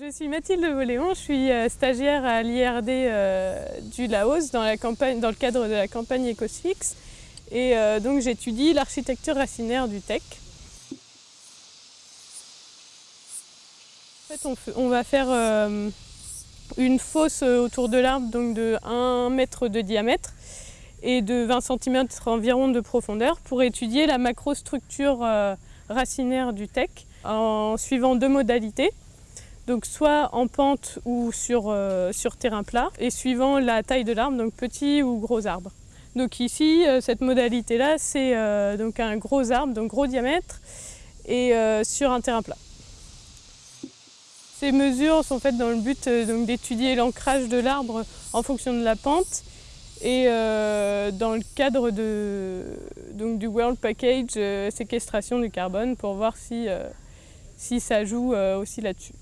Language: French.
Je suis Mathilde Voléon, je suis euh, stagiaire à l'IRD euh, du Laos dans, le cadre de la campagne EcoSfix et euh, donc j'étudie l'architecture racinaire du TEC. En fait, on, on va faire une fosse autour de l'arbre donc de 1 mètre de diamètre et de 20 cm environ de profondeur pour étudier la macrostructure racinaire du TEC en suivant deux modalités donc soit en pente ou sur, euh, sur terrain plat, et suivant la taille de l'arbre, donc petit ou gros arbre. Donc ici, euh, cette modalité-là, c'est euh, un gros arbre, donc gros diamètre, et sur un terrain plat. Ces mesures sont faites dans le but d'étudier l'ancrage de l'arbre en fonction de la pente et dans le cadre du World Package séquestration du carbone pour voir si, si ça joue aussi là-dessus.